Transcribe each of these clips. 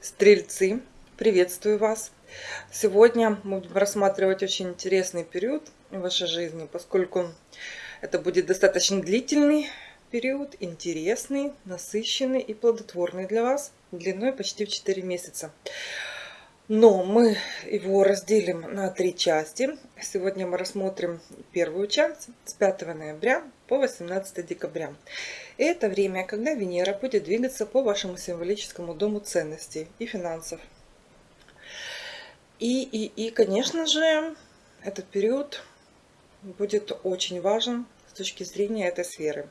Стрельцы, приветствую вас! Сегодня мы будем рассматривать очень интересный период в вашей жизни, поскольку это будет достаточно длительный период, интересный, насыщенный и плодотворный для вас, длиной почти в 4 месяца. Но мы его разделим на три части. Сегодня мы рассмотрим первую часть с 5 ноября по 18 декабря. И это время, когда Венера будет двигаться по вашему символическому дому ценностей и финансов. И, и, и конечно же, этот период будет очень важен с точки зрения этой сферы.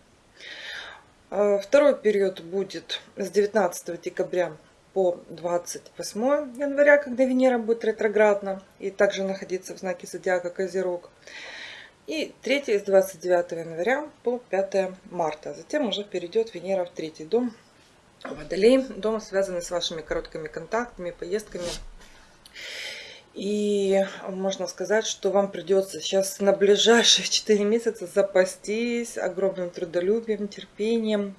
А, второй период будет с 19 декабря по 28 января, когда Венера будет ретроградна и также находиться в знаке зодиака Козерог. И третий с 29 января по 5 марта. Затем уже перейдет Венера в третий дом Водолей. Дом, связанный с вашими короткими контактами, поездками. И можно сказать, что вам придется сейчас на ближайшие 4 месяца запастись огромным трудолюбием, терпением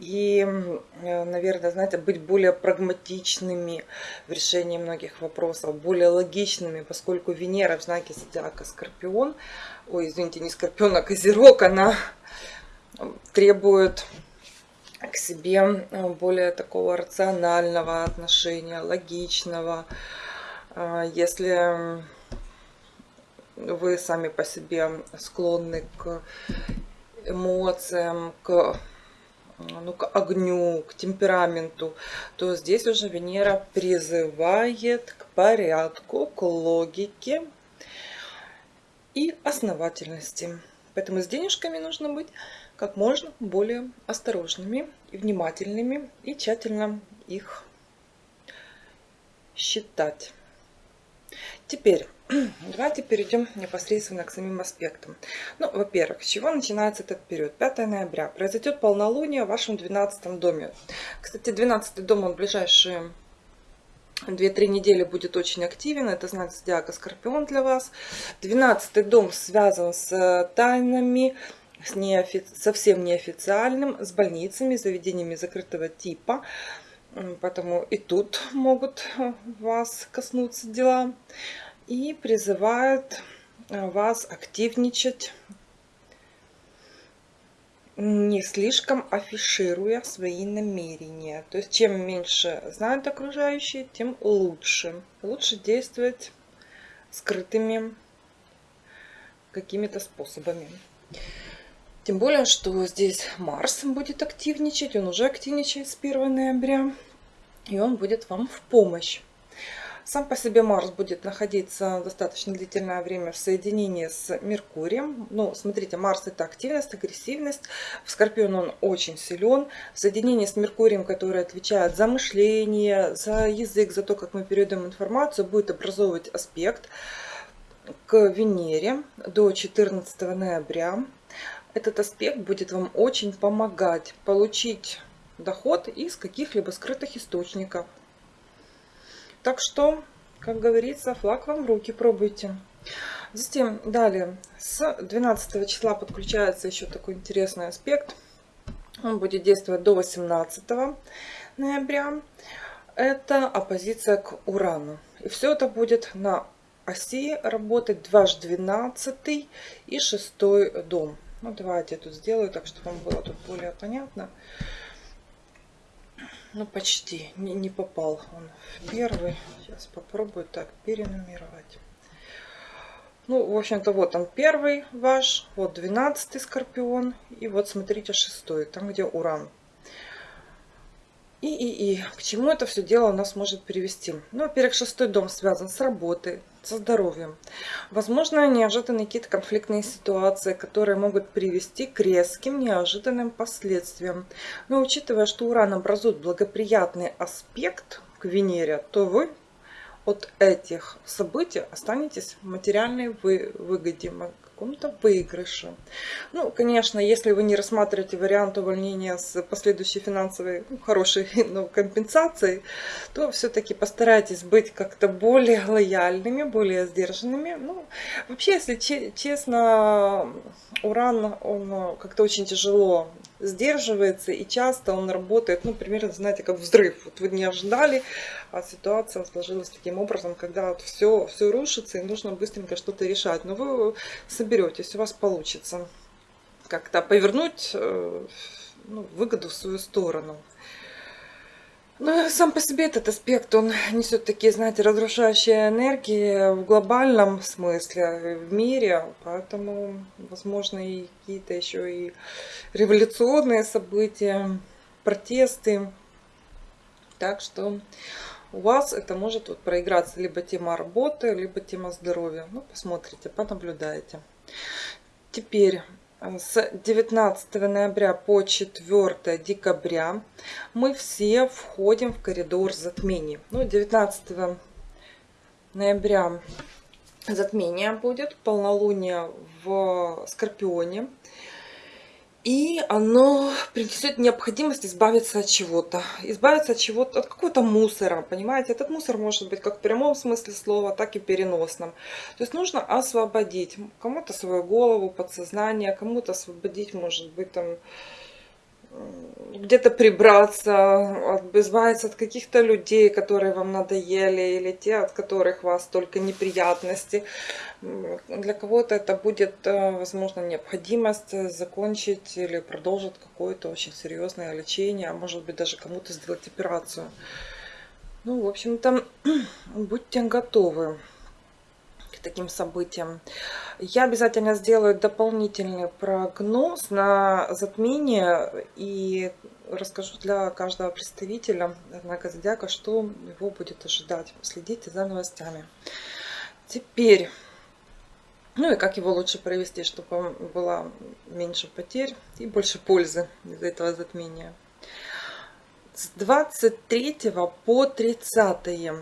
и, э, наверное, знаете, быть более прагматичными в решении многих вопросов, более логичными, поскольку Венера в знаке зодиака Скорпион, ой, извините, не Скорпион, а Козерог, она требует к себе э, более такого рационального отношения, логичного. Э, если вы сами по себе склонны к эмоциям, к ну, к огню, к темпераменту, то здесь уже Венера призывает к порядку, к логике и основательности. Поэтому с денежками нужно быть как можно более осторожными и внимательными и тщательно их считать. Теперь Давайте перейдем непосредственно к самим аспектам. Ну, во-первых, с чего начинается этот период? 5 ноября. Произойдет полнолуние в вашем 12 доме. Кстати, 12 дом, он в ближайшие 2-3 недели будет очень активен. Это знак зодиака Скорпион для вас. 12 дом связан с тайнами, с неофи... совсем неофициальным, с больницами, заведениями закрытого типа. Поэтому и тут могут вас коснуться дела и призывает э, вас активничать, не слишком афишируя свои намерения. То есть чем меньше знают окружающие, тем лучше. Лучше действовать скрытыми какими-то способами. Тем более, что здесь Марс будет активничать, он уже активничает с 1 ноября, и он будет вам в помощь. Сам по себе Марс будет находиться достаточно длительное время в соединении с Меркурием. Ну, смотрите, Марс это активность, агрессивность. В Скорпион он очень силен. В соединении с Меркурием, который отвечает за мышление, за язык, за то, как мы передаем информацию, будет образовывать аспект к Венере до 14 ноября. Этот аспект будет вам очень помогать получить доход из каких-либо скрытых источников. Так что, как говорится, флаг вам в руки, пробуйте. Затем, далее, с 12 числа подключается еще такой интересный аспект. Он будет действовать до 18 ноября. Это оппозиция к Урану. И все это будет на оси работать дважды 12 и 6 дом. Ну, давайте я тут сделаю так, чтобы вам было тут более понятно. Ну, почти. Не, не попал он первый. Сейчас попробую так перенумеровать. Ну, в общем-то, вот он первый ваш. Вот двенадцатый скорпион. И вот, смотрите, шестой. Там, где уран. И, и, и к чему это все дело нас может привести? Ну, во-первых, шестой дом связан с работой, со здоровьем. Возможно, неожиданные какие-то конфликтные ситуации, которые могут привести к резким, неожиданным последствиям. Но учитывая, что Уран образует благоприятный аспект к Венере, то вы от этих событий останетесь в материальной выгоде, каком-то выигрыше. Ну, конечно, если вы не рассматриваете вариант увольнения с последующей финансовой ну, хорошей ну, компенсацией, то все-таки постарайтесь быть как-то более лояльными, более сдержанными. Ну, вообще, если честно, уран, он как-то очень тяжело сдерживается, и часто он работает, ну, примерно, знаете, как взрыв. Вот вы не ожидали, а ситуация сложилась таким образом, когда вот все, все рушится, и нужно быстренько что-то решать. Но вы соберетесь, у вас получится как-то повернуть э, ну, выгоду в свою сторону. Ну, сам по себе этот аспект, он несет такие, знаете, разрушающие энергии в глобальном смысле, в мире, поэтому, возможно, и какие-то еще и революционные события, протесты. Так что у вас это может вот проиграться либо тема работы, либо тема здоровья. Ну, посмотрите, понаблюдайте. Теперь с 19 ноября по 4 декабря мы все входим в коридор затмений. Ну, 19 ноября затмение будет, полнолуние в Скорпионе. И оно принесет необходимость избавиться от чего-то. Избавиться от чего-то, от какого-то мусора, понимаете? Этот мусор может быть как в прямом смысле слова, так и переносном. То есть нужно освободить кому-то свою голову, подсознание, кому-то освободить, может быть, там где-то прибраться, избавиться от каких-то людей, которые вам надоели, или те, от которых вас только неприятности. Для кого-то это будет, э, возможно, необходимость закончить или продолжить какое-то очень серьезное лечение, а может быть даже кому-то сделать операцию. Ну, в общем-то, будьте готовы таким событиям. Я обязательно сделаю дополнительный прогноз на затмение и расскажу для каждого представителя знака зодиака, что его будет ожидать. Следите за новостями. Теперь, ну и как его лучше провести, чтобы было меньше потерь и больше пользы из этого затмения. С 23 по 30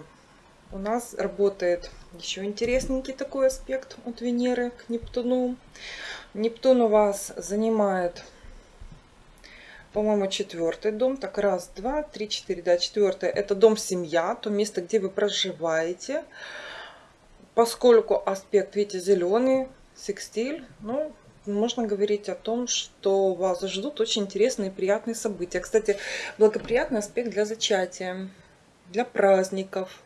у нас работает еще интересненький такой аспект от Венеры к Нептуну. Нептун у вас занимает, по-моему, четвертый дом. Так, раз, два, три, четыре, да, четвертый. Это дом семья, то место, где вы проживаете. Поскольку аспект, видите, зеленый, секстиль, ну, можно говорить о том, что вас ждут очень интересные и приятные события. Кстати, благоприятный аспект для зачатия, для праздников.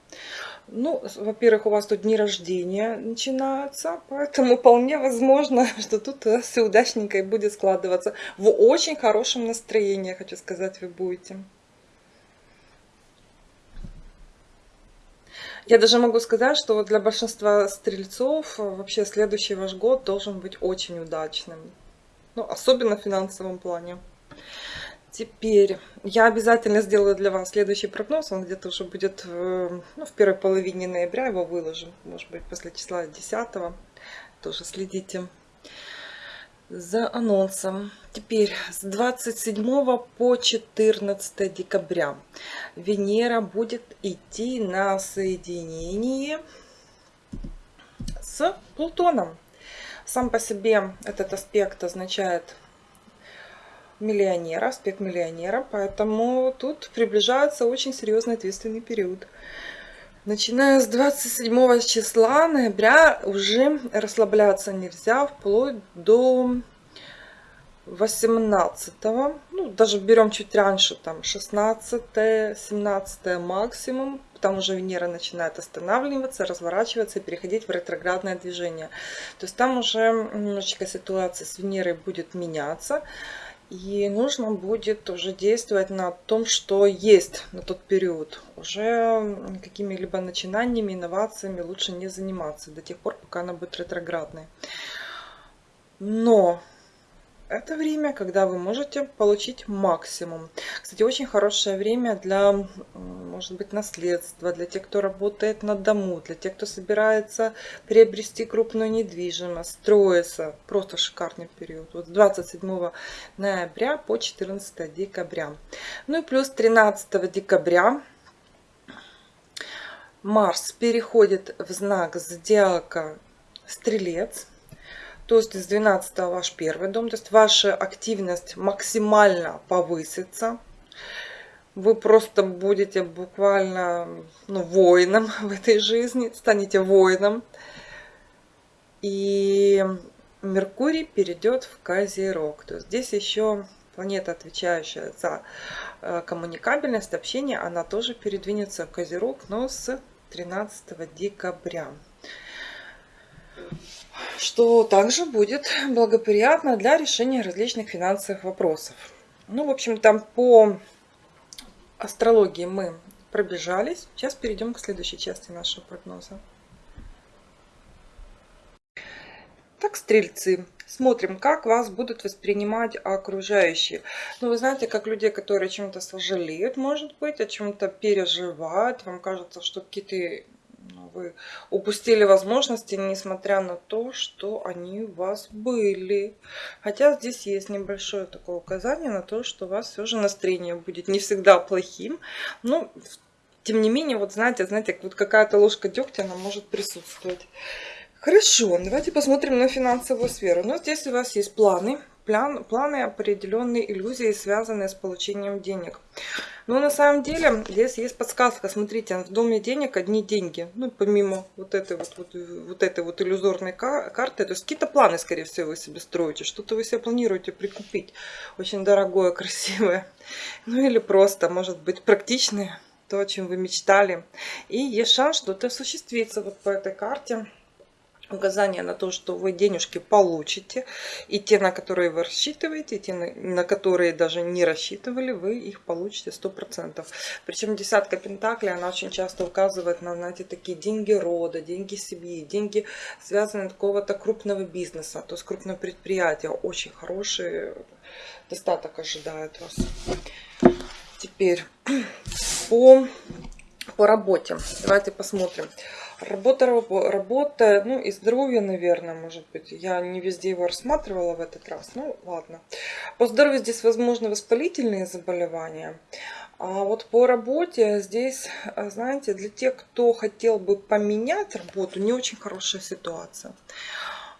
Ну, во-первых, у вас тут дни рождения начинаются, поэтому вполне возможно, что тут все удачненько и будет складываться. В очень хорошем настроении, хочу сказать, вы будете. Я даже могу сказать, что для большинства стрельцов вообще следующий ваш год должен быть очень удачным. Ну, особенно в финансовом плане. Теперь я обязательно сделаю для вас следующий прогноз. Он где-то уже будет э, ну, в первой половине ноября. Его выложим. Может быть, после числа 10. Тоже следите за анонсом. Теперь с 27 по 14 декабря Венера будет идти на соединение с Плутоном. Сам по себе этот аспект означает миллионера, аспект миллионера, поэтому тут приближается очень серьезный ответственный период. Начиная с 27 числа ноября уже расслабляться нельзя, вплоть до 18, ну даже берем чуть раньше, там 16, 17 максимум, там уже Венера начинает останавливаться, разворачиваться и переходить в ретроградное движение. То есть там уже немножечко ситуация с Венерой будет меняться. И нужно будет уже действовать на том, что есть на тот период. Уже какими-либо начинаниями, инновациями лучше не заниматься до тех пор, пока она будет ретроградной. Но это время, когда вы можете получить максимум. Кстати, очень хорошее время для, может быть, наследства, для тех, кто работает на дому, для тех, кто собирается приобрести крупную недвижимость, строиться. Просто шикарный период. Вот с 27 ноября по 14 декабря. Ну и плюс 13 декабря Марс переходит в знак зодиака Стрелец. То есть с 12 ваш первый дом. То есть ваша активность максимально повысится. Вы просто будете буквально ну, воином в этой жизни. Станете воином. И Меркурий перейдет в Козерог. То есть здесь еще планета, отвечающая за э, коммуникабельность, общение, она тоже передвинется в Козерог, но с 13 декабря. Что также будет благоприятно для решения различных финансовых вопросов. Ну, в общем, там по астрологии мы пробежались. Сейчас перейдем к следующей части нашего прогноза. Так, стрельцы, смотрим, как вас будут воспринимать окружающие. Ну, вы знаете, как людей, которые чем-то сожалеют, может быть, о чем-то переживают. Вам кажется, что какие-то вы упустили возможности, несмотря на то, что они у вас были. Хотя здесь есть небольшое такое указание на то, что у вас все же настроение будет не всегда плохим. Но, тем не менее, вот знаете, знаете, вот какая-то ложка дегтя, она может присутствовать. Хорошо, давайте посмотрим на финансовую сферу. Ну, здесь у вас есть планы, план, планы определенные иллюзии, связанные с получением денег. Но на самом деле здесь есть подсказка. Смотрите, в доме денег одни деньги. Ну, помимо вот этой вот, вот, вот этой вот иллюзорной карты. То есть какие-то планы, скорее всего, вы себе строите. Что-то вы себе планируете прикупить. Очень дорогое, красивое. Ну или просто, может быть, практичное. То, о чем вы мечтали. И есть шанс что-то осуществится вот по этой карте указание на то, что вы денежки получите, и те, на которые вы рассчитываете, и те, на которые даже не рассчитывали, вы их получите 100%. Причем десятка пентаклей, она очень часто указывает на, знаете, такие деньги рода, деньги семьи, деньги, связанные с какого-то крупного бизнеса, то есть крупное предприятие, очень хороший достаток ожидает вас. Теперь по, по работе. Давайте посмотрим. Работа, работа, ну и здоровье, наверное, может быть. Я не везде его рассматривала в этот раз. Ну, ладно. По здоровью здесь, возможно, воспалительные заболевания. А вот по работе здесь, а, знаете, для тех, кто хотел бы поменять работу, не очень хорошая ситуация.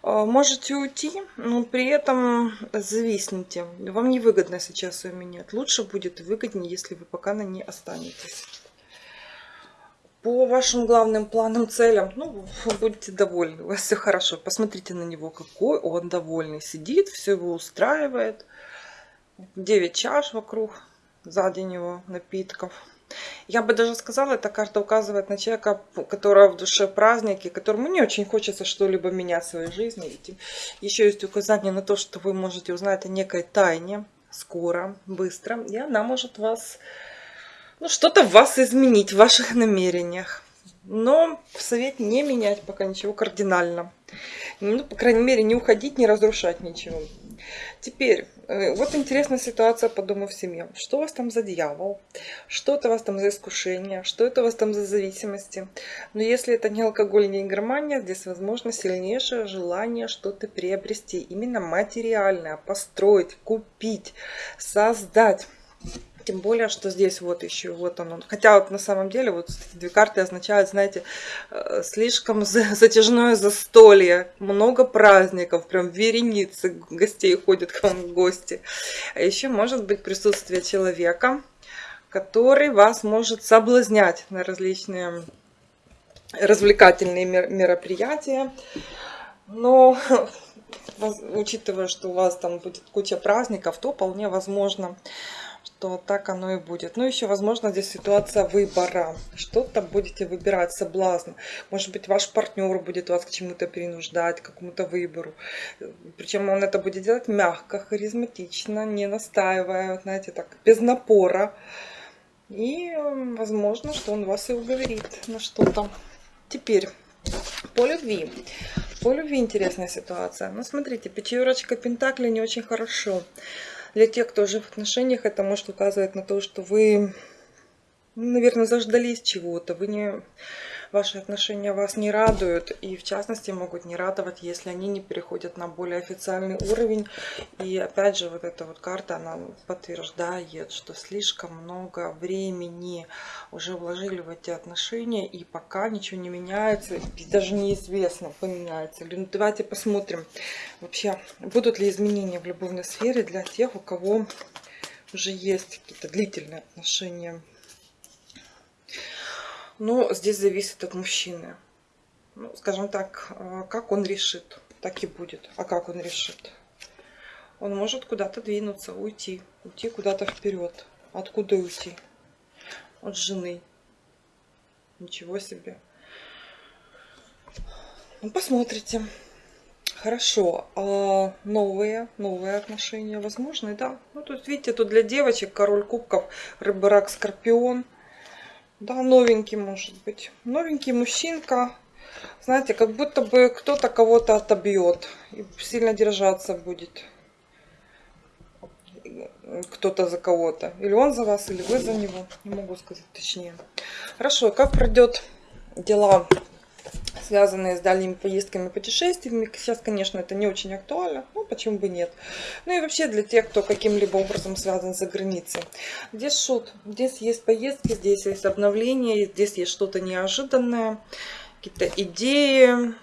А, можете уйти, но при этом зависните. Вам невыгодно сейчас ее менять. Лучше будет выгоднее, если вы пока на ней останетесь по вашим главным планам, целям, ну, вы будете довольны, у вас все хорошо. Посмотрите на него, какой он довольный. Сидит, все его устраивает. 9 чаш вокруг, сзади него напитков. Я бы даже сказала, эта карта указывает на человека, которого в душе праздники, которому не очень хочется что-либо менять в своей жизни. Еще есть указание на то, что вы можете узнать о некой тайне скоро, быстро, и она может вас ну, что-то в вас изменить, в ваших намерениях. Но совет не менять пока ничего кардинально. Ну, по крайней мере, не уходить, не разрушать ничего. Теперь, э, вот интересная ситуация по дому в семье. Что у вас там за дьявол? Что это у вас там за искушение? Что это у вас там за зависимости? Но если это не алкоголь, не игромания, здесь возможно сильнейшее желание что-то приобрести. Именно материальное, построить, купить, создать. Тем более, что здесь вот еще вот оно. Хотя вот на самом деле вот эти две карты означают, знаете, э, слишком затяжное застолье. Много праздников, прям вереницы гостей ходят к вам в гости. А еще может быть присутствие человека, который вас может соблазнять на различные развлекательные мероприятия. Но учитывая, что у вас там будет куча праздников, то вполне возможно, что так оно и будет. Ну, еще, возможно, здесь ситуация выбора. Что-то будете выбирать, соблазн. Может быть, ваш партнер будет вас к чему-то принуждать, к какому-то выбору. Причем он это будет делать мягко, харизматично, не настаивая, знаете, так, без напора. И, возможно, что он вас и уговорит на что-то. Теперь, по любви. По любви интересная ситуация. Ну, смотрите, пятерочка Пентакли не очень хорошо. Для тех, кто уже в отношениях, это может указывать на то, что вы, наверное, заждались чего-то. Вы не ваши отношения вас не радуют. И в частности могут не радовать, если они не переходят на более официальный уровень. И опять же вот эта вот карта, она подтверждает, что слишком много времени уже вложили в эти отношения. И пока ничего не меняется, и даже неизвестно, поменяется. Ну, давайте посмотрим вообще, будут ли изменения в любовной сфере для тех, у кого уже есть какие-то длительные отношения. Но здесь зависит от мужчины. Ну, скажем так, э, как он решит, так и будет. А как он решит? Он может куда-то двинуться, уйти. Уйти куда-то вперед. Откуда уйти? От жены. Ничего себе. Ну, посмотрите. Хорошо. А новые, новые отношения возможны, да? Ну, тут, видите, тут для девочек король кубков, рыба, рак, скорпион. Да, новенький может быть. Новенький мужчинка. Знаете, как будто бы кто-то кого-то отобьет. И сильно держаться будет. Кто-то за кого-то. Или он за вас, или вы за него. Не могу сказать точнее. Хорошо, как пройдет дела связанные с дальними поездками, путешествиями. Сейчас, конечно, это не очень актуально, но почему бы нет. Ну и вообще для тех, кто каким-либо образом связан за границей. Здесь шут, здесь есть поездки, здесь есть обновление, здесь есть что-то неожиданное, какие-то идеи,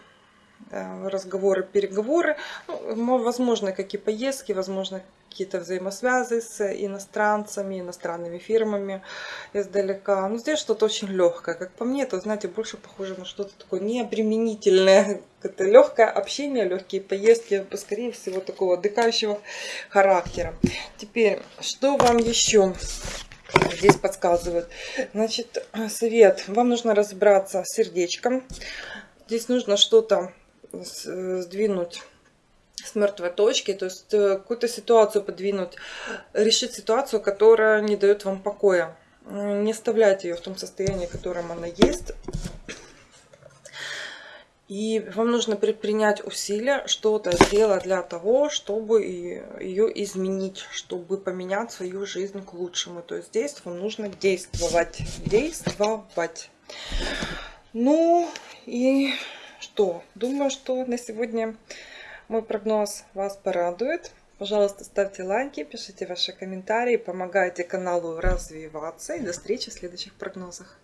разговоры, переговоры. Ну, возможно, какие поездки, возможно, какие-то взаимосвязи с иностранцами, иностранными фирмами издалека. Но здесь что-то очень легкое. Как по мне, это, знаете, больше похоже на что-то такое необременительное. Это легкое общение, легкие поездки, скорее всего, такого отдыхающего характера. Теперь, что вам еще здесь подсказывают? Значит, совет. Вам нужно разобраться с сердечком. Здесь нужно что-то сдвинуть с мертвой точки, то есть э, какую-то ситуацию подвинуть, решить ситуацию, которая не дает вам покоя. Не оставляйте ее в том состоянии, в котором она есть. И вам нужно предпринять усилия, что-то сделать для того, чтобы ее изменить, чтобы поменять свою жизнь к лучшему. То есть здесь вам нужно действовать. Действовать. Ну и что? Думаю, что на сегодня мой прогноз вас порадует. Пожалуйста, ставьте лайки, пишите ваши комментарии, помогайте каналу развиваться. И до встречи в следующих прогнозах.